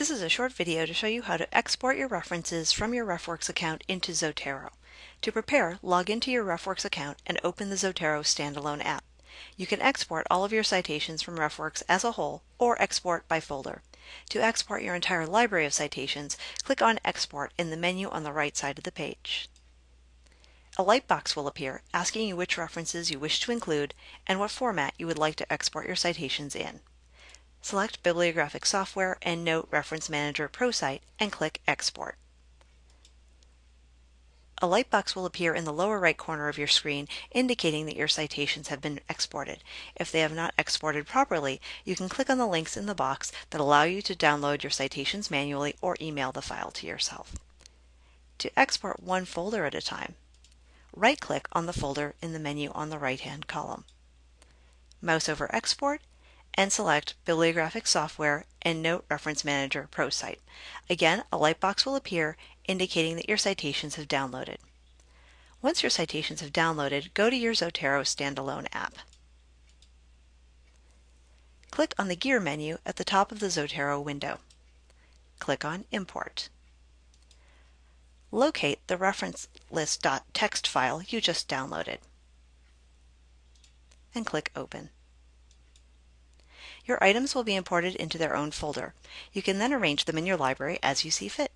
This is a short video to show you how to export your references from your RefWorks account into Zotero. To prepare, log into your RefWorks account and open the Zotero standalone app. You can export all of your citations from RefWorks as a whole or export by folder. To export your entire library of citations, click on Export in the menu on the right side of the page. A light box will appear asking you which references you wish to include and what format you would like to export your citations in. Select Bibliographic Software EndNote Reference Manager ProCite and click Export. A light box will appear in the lower right corner of your screen indicating that your citations have been exported. If they have not exported properly, you can click on the links in the box that allow you to download your citations manually or email the file to yourself. To export one folder at a time, right-click on the folder in the menu on the right-hand column. Mouse over Export and select Bibliographic Software EndNote Reference Manager ProCite. Again, a light box will appear indicating that your citations have downloaded. Once your citations have downloaded, go to your Zotero standalone app. Click on the Gear menu at the top of the Zotero window. Click on Import. Locate the reference list.txt file you just downloaded and click Open. Your items will be imported into their own folder. You can then arrange them in your library as you see fit.